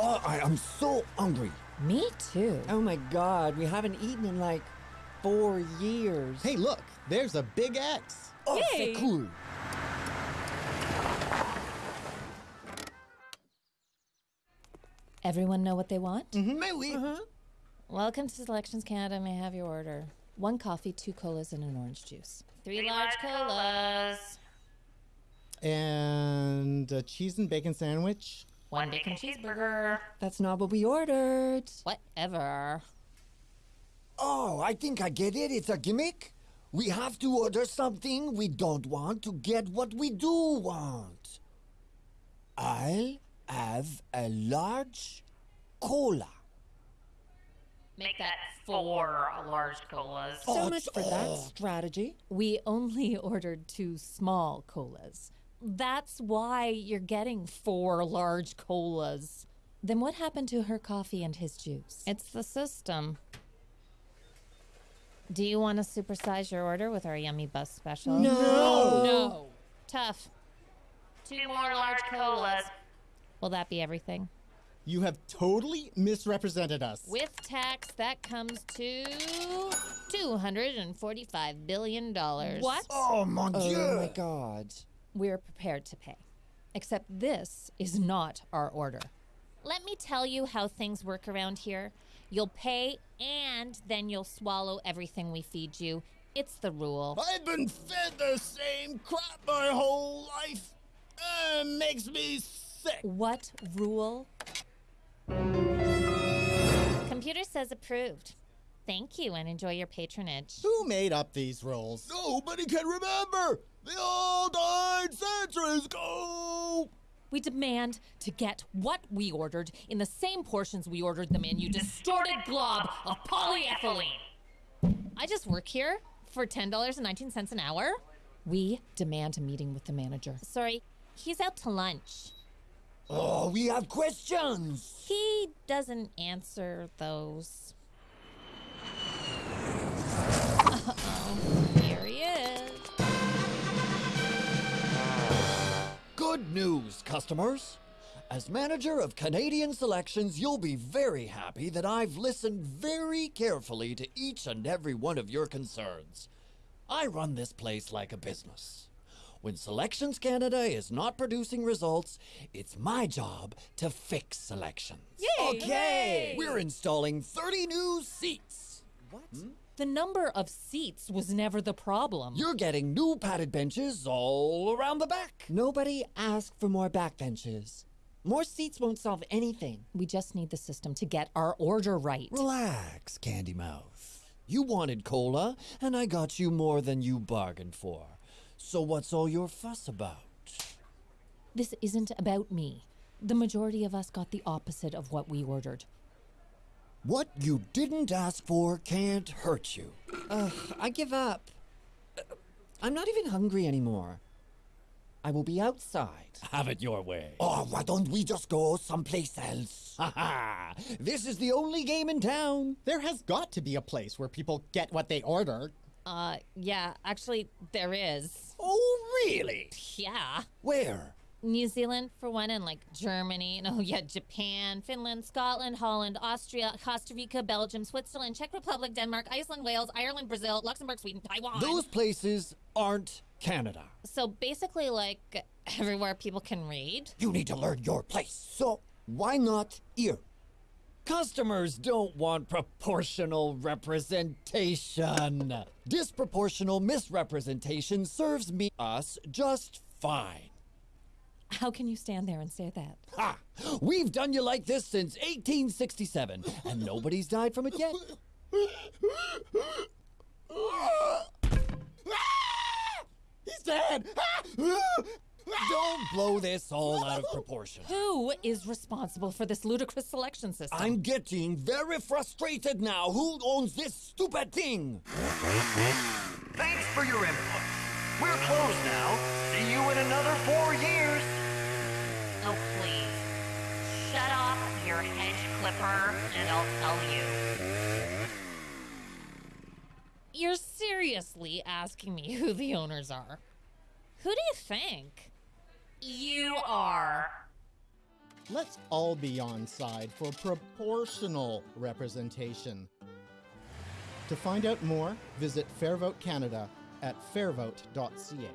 Oh, I am so hungry. Me too. Oh my god, we haven't eaten in like four years. Hey, look, there's a big X. Oh, Yay. c'est cool. Everyone know what they want? Mm-hmm, Mais oui. Mm-hmm. Welcome to Selections Canada. May I have your order? One coffee, two colas, and an orange juice. Three large colas. And a cheese and bacon sandwich. One bacon cheeseburger. That's not what we ordered. Whatever. Oh, I think I get it. It's a gimmick. We have to order something we don't want to get what we do want. I'll have a large cola. Make that four large colas. So Oh, much for that oh. strategy. We only ordered two small colas. That's why you're getting four large colas. Then what happened to her coffee and his juice? It's the system. Do you want to supersize your order with our yummy bus special? No. No. Tough. Two more large colas. Will that be everything? You have totally misrepresented us. With tax, that comes to $245 billion. What? Oh, mon Dieu. Oh my god. We're prepared to pay. Except this is not our order. Let me tell you how things work around here. You'll pay and then you'll swallow everything we feed you. It's the rule. I've been fed the same crap my whole life. Uh, makes me sick. What rule? Computer says approved. Thank you and enjoy your patronage. Who made up these rules? Nobody can remember. They all died centuries ago. We demand to get what we ordered in the same portions we ordered them in, you distorted glob of polyethylene. I just work here for $10.19 an hour. We demand a meeting with the manager. Sorry, he's out to lunch. Oh, we have questions. He doesn't answer those. Here he is. Good news, customers. As manager of Canadian Selections, you'll be very happy that I've listened very carefully to each and every one of your concerns. I run this place like a business. When Selections Canada is not producing results, it's my job to fix selections. Okay, we're installing 30 new seats. The number of seats was never the problem. You're getting new padded benches all around the back. Nobody asked for more backbenches. More seats won't solve anything. we just need the system to get our order right. Relax, Candy Mouth. You wanted cola, and I got you more than you bargained for. So what's all your fuss about? This isn't about me. The majority of us got the opposite of what we ordered. What you didn't ask for can't hurt you. Ugh, I give up. I'm not even hungry anymore. I will be outside. Have it your way. Oh, why don't we just go someplace else? Ha ha! This is the only game in town. There has got to be a place where people get what they order. Uh, yeah, actually, there is. Oh, really? Yeah. Where? New Zealand, for one, and like Germany, no, oh, yeah, Japan, Finland, Scotland, Holland, Austria, Costa Rica, Belgium, Switzerland, Czech Republic, Denmark, Iceland, Wales, Ireland, Brazil, Luxembourg, Sweden, Taiwan. Those places aren't Canada. So basically, like everywhere people can read. You need to learn your place. So, why not here? Customers don't want proportional representation. Disproportional misrepresentation serves me us just fine. How can you stand there and say that? Ha! We've done you like this since 1867, and nobody's died from it yet. He's dead! Don't blow this all out of proportion. Who is responsible for this ludicrous selection system? I'm getting very frustrated now. Who owns this stupid thing? Thanks for your input. We're closed now. See you in another four years. Oh, please. Shut off your hedge clipper and I'll tell you. You're seriously asking me who the owners are? Who do you think? You are. Let's all be on side for proportional representation. To find out more, visit Fair Vote Canada at fairvote.ca.